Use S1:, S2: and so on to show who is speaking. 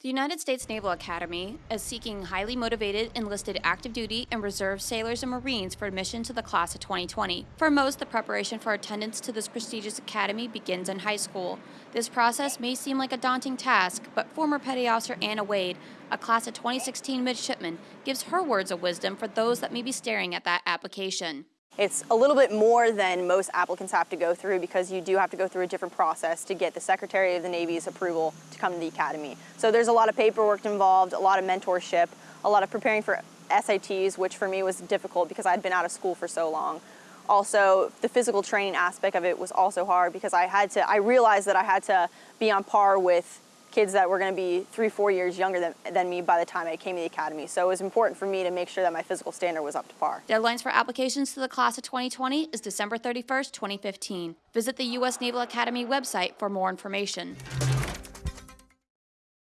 S1: The United States Naval Academy is seeking highly motivated enlisted active duty and reserve sailors and Marines for admission to the class of 2020. For most, the preparation for attendance to this prestigious academy begins in high school. This process may seem like a daunting task, but former Petty Officer Anna Wade, a class of 2016 midshipman, gives her words of wisdom for those that may be staring at that application.
S2: It's a little bit more than most applicants have to go through because you do have to go through a different process to get the Secretary of the Navy's approval to come to the Academy. So there's a lot of paperwork involved, a lot of mentorship, a lot of preparing for SATs, which for me was difficult because I'd been out of school for so long. Also, the physical training aspect of it was also hard because I had to, I realized that I had to be on par with kids that were going to be three, four years younger than, than me by the time I came to the academy. So it was important for me to make sure that my physical standard was up to par.
S1: Deadlines for applications to the class of 2020 is December 31st, 2015. Visit the U.S. Naval Academy website for more information.